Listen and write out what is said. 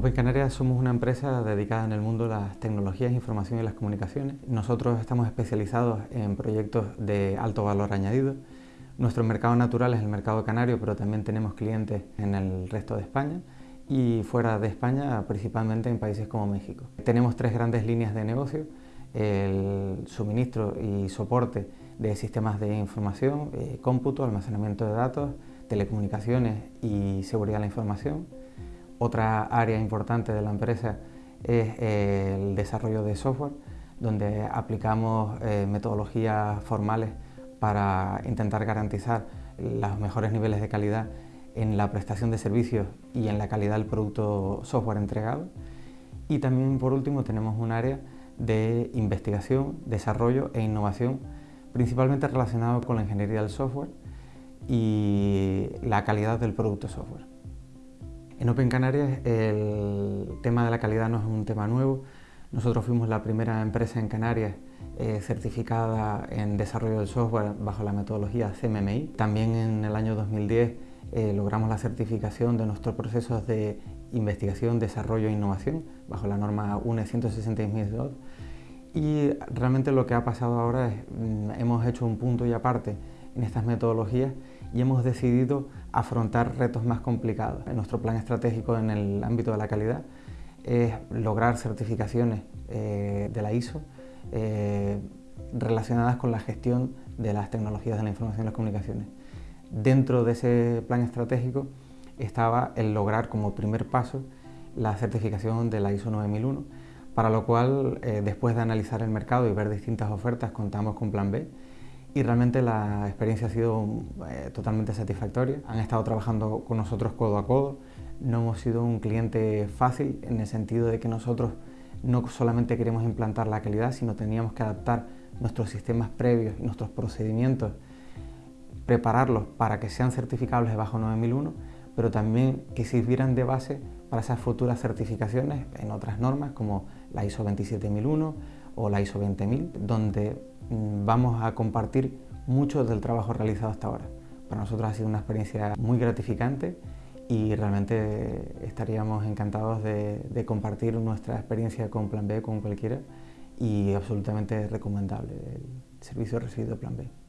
Open Canarias somos una empresa dedicada en el mundo de las tecnologías, información y las comunicaciones. Nosotros estamos especializados en proyectos de alto valor añadido. Nuestro mercado natural es el mercado canario, pero también tenemos clientes en el resto de España y fuera de España, principalmente en países como México. Tenemos tres grandes líneas de negocio, el suministro y soporte de sistemas de información, eh, cómputo, almacenamiento de datos, telecomunicaciones y seguridad de la información otra área importante de la empresa es eh, el desarrollo de software, donde aplicamos eh, metodologías formales para intentar garantizar los mejores niveles de calidad en la prestación de servicios y en la calidad del producto software entregado. Y también, por último, tenemos un área de investigación, desarrollo e innovación, principalmente relacionado con la ingeniería del software y la calidad del producto software. En Open Canarias el tema de la calidad no es un tema nuevo. Nosotros fuimos la primera empresa en Canarias eh, certificada en desarrollo del software bajo la metodología CMMI. También en el año 2010 eh, logramos la certificación de nuestros procesos de investigación, desarrollo e innovación bajo la norma UNE 166.2 y realmente lo que ha pasado ahora es mm, hemos hecho un punto y aparte en estas metodologías y hemos decidido afrontar retos más complicados. Nuestro plan estratégico en el ámbito de la calidad es lograr certificaciones eh, de la ISO eh, relacionadas con la gestión de las tecnologías de la información y las comunicaciones. Dentro de ese plan estratégico estaba el lograr como primer paso la certificación de la ISO 9001, para lo cual, eh, después de analizar el mercado y ver distintas ofertas, contamos con Plan B y realmente la experiencia ha sido eh, totalmente satisfactoria. Han estado trabajando con nosotros codo a codo, no hemos sido un cliente fácil en el sentido de que nosotros no solamente queremos implantar la calidad, sino teníamos que adaptar nuestros sistemas previos y nuestros procedimientos, prepararlos para que sean certificables bajo 9001, pero también que sirvieran de base para esas futuras certificaciones en otras normas como la ISO 27001 o la ISO 20000, donde vamos a compartir mucho del trabajo realizado hasta ahora. Para nosotros ha sido una experiencia muy gratificante y realmente estaríamos encantados de, de compartir nuestra experiencia con Plan B con cualquiera y absolutamente recomendable el servicio recibido Plan B.